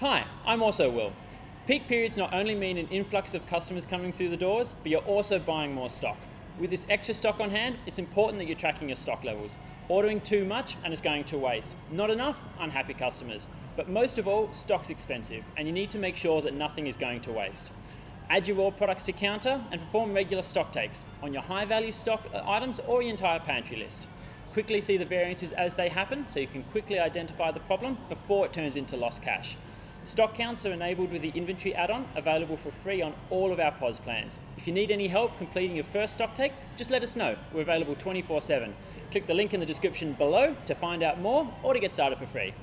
Hi, I'm also Will. Peak periods not only mean an influx of customers coming through the doors, but you're also buying more stock. With this extra stock on hand, it's important that you're tracking your stock levels. Ordering too much and it's going to waste. Not enough, unhappy customers. But most of all, stock's expensive and you need to make sure that nothing is going to waste. Add your raw products to counter and perform regular stock takes on your high value stock items or your entire pantry list. Quickly see the variances as they happen so you can quickly identify the problem before it turns into lost cash. Stock counts are enabled with the inventory add-on available for free on all of our POS plans. If you need any help completing your first stock take, just let us know. We're available 24-7. Click the link in the description below to find out more or to get started for free.